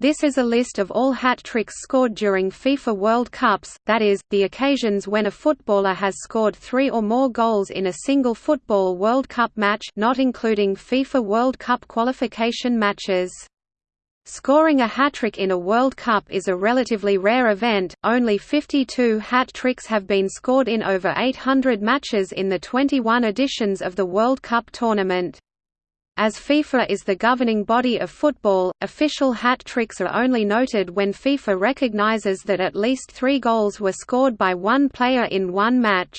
This is a list of all hat tricks scored during FIFA World Cups, that is, the occasions when a footballer has scored three or more goals in a single Football World Cup match not including FIFA World Cup qualification matches. Scoring a hat-trick in a World Cup is a relatively rare event, only 52 hat-tricks have been scored in over 800 matches in the 21 editions of the World Cup tournament. As FIFA is the governing body of football, official hat tricks are only noted when FIFA recognizes that at least three goals were scored by one player in one match.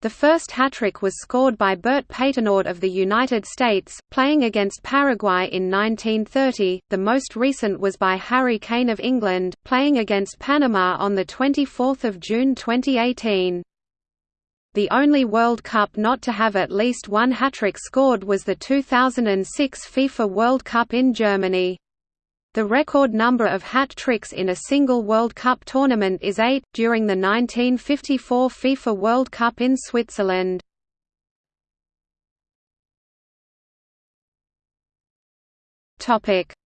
The first hat-trick was scored by Bert Patenaude of the United States, playing against Paraguay in 1930. The most recent was by Harry Kane of England, playing against Panama on the 24th of June 2018. The only World Cup not to have at least one hat-trick scored was the 2006 FIFA World Cup in Germany. The record number of hat tricks in a single World Cup tournament is eight, during the 1954 FIFA World Cup in Switzerland.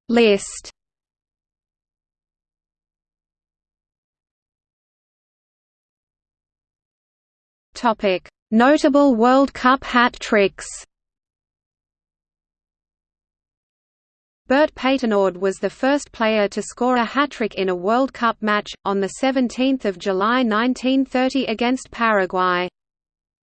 List Notable World Cup hat tricks. Bert Patenaude was the first player to score a hat-trick in a World Cup match, on 17 July 1930 against Paraguay.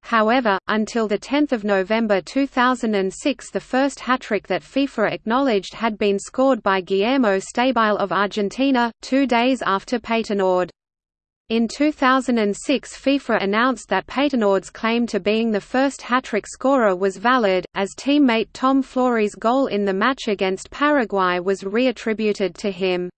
However, until 10 November 2006 the first hat-trick that FIFA acknowledged had been scored by Guillermo Stabile of Argentina, two days after Patenaude. In 2006 FIFA announced that Patenaude's claim to being the first hat-trick scorer was valid, as teammate Tom Flory's goal in the match against Paraguay was reattributed to him.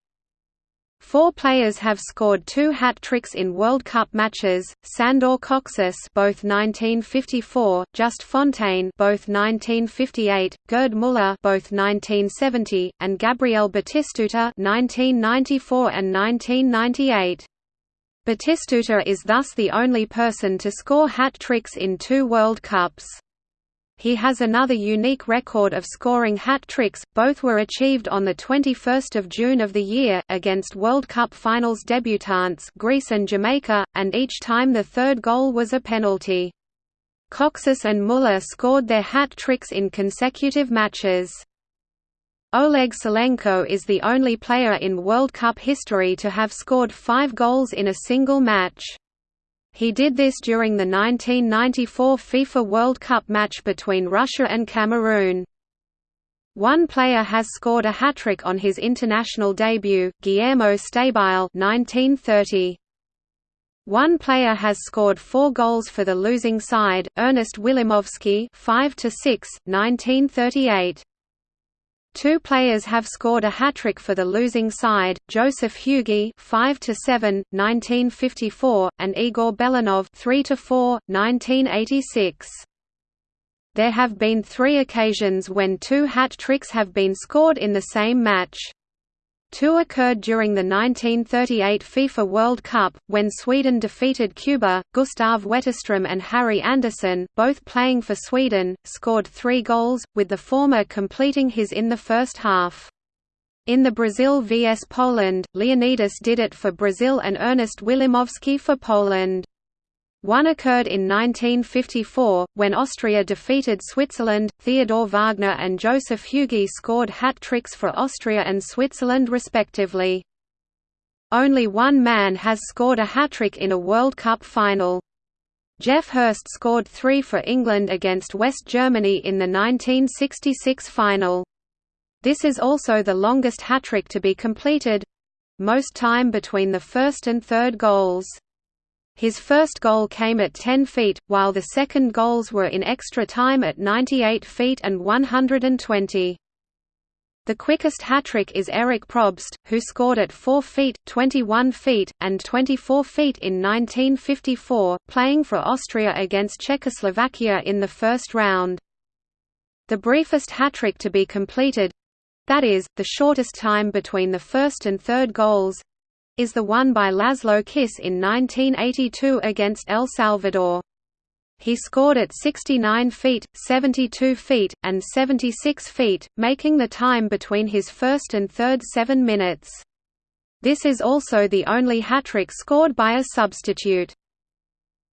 Four players have scored two hat tricks in World Cup matches: Sandor Kocsis, both 1954; Just Fontaine, both 1958; Gerd Müller, both 1970; and Gabriel Batistuta, 1994 and 1998. Batistuta is thus the only person to score hat tricks in two World Cups. He has another unique record of scoring hat tricks, both were achieved on 21 June of the year, against World Cup finals debutants Greece and Jamaica, and each time the third goal was a penalty. Kocsis and Müller scored their hat tricks in consecutive matches. Oleg Salenko is the only player in World Cup history to have scored five goals in a single match. He did this during the 1994 FIFA World Cup match between Russia and Cameroon. One player has scored a hat-trick on his international debut, Guillermo Stabile 1930. One player has scored four goals for the losing side, Ernest Wilimowski 5 6, 1938. Two players have scored a hat-trick for the losing side, Joseph Hugi 5 to 7, 1954, and Igor Belanov 3 to 4, 1986. There have been 3 occasions when two hat-tricks have been scored in the same match. Two occurred during the 1938 FIFA World Cup, when Sweden defeated Cuba. Gustav Wetterström and Harry Andersson, both playing for Sweden, scored three goals, with the former completing his in the first half. In the Brazil vs Poland, Leonidas did it for Brazil and Ernest Wilimowski for Poland. One occurred in 1954, when Austria defeated Switzerland. Theodor Wagner and Joseph Hugi scored hat tricks for Austria and Switzerland respectively. Only one man has scored a hat-trick in a World Cup final. Geoff Hurst scored three for England against West Germany in the 1966 final. This is also the longest hat-trick to be completed—most time between the first and third goals. His first goal came at 10 feet, while the second goals were in extra time at 98 feet and 120. The quickest hat-trick is Eric Probst, who scored at 4 feet, 21 feet, and 24 feet in 1954, playing for Austria against Czechoslovakia in the first round. The briefest hat-trick to be completed—that is, the shortest time between the first and third goals, is the one by Laszlo Kiss in 1982 against El Salvador. he scored at 69 feet, 72 feet, and 76 feet, making the time between his first and third seven minutes. This is also the only hat-trick scored by a substitute.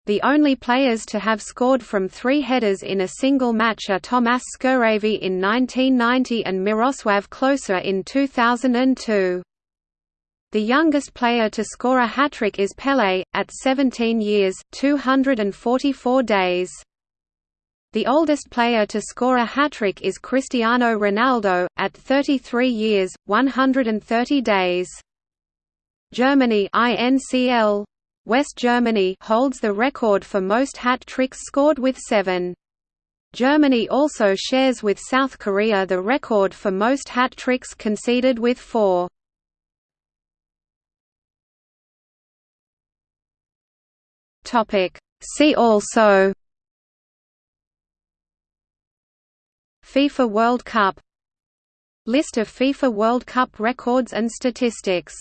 The only players to have scored from three headers in a single match are Tomas Skuhravy in 1990 and Miroslav Klose in 2002. The youngest player to score a hat-trick is Pelé, at 17 years, 244 days. The oldest player to score a hat-trick is Cristiano Ronaldo, at 33 years, 130 days. Germany INCL West Germany holds the record for most hat tricks scored with seven. Germany also shares with South Korea the record for most hat tricks conceded with four. See also FIFA World Cup. List of FIFA World Cup records and statistics